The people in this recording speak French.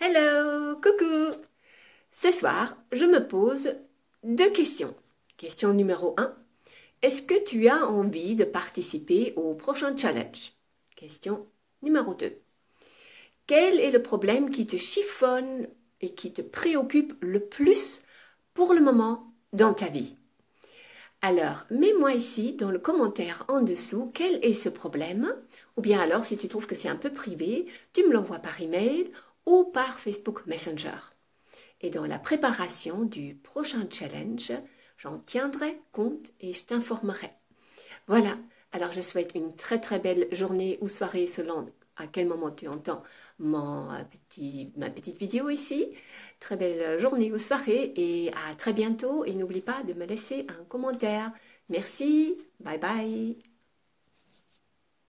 Hello, coucou Ce soir, je me pose deux questions. Question numéro 1. Est-ce que tu as envie de participer au prochain challenge? Question numéro 2. Quel est le problème qui te chiffonne et qui te préoccupe le plus pour le moment dans ta vie? Alors, mets-moi ici dans le commentaire en dessous quel est ce problème, ou bien alors si tu trouves que c'est un peu privé, tu me l'envoies par email ou par Facebook Messenger. Et dans la préparation du prochain challenge, j'en tiendrai compte et je t'informerai. Voilà, alors je souhaite une très très belle journée ou soirée selon à quel moment tu entends euh, ma petite vidéo ici. Très belle journée ou soirée et à très bientôt. Et n'oublie pas de me laisser un commentaire. Merci, bye bye.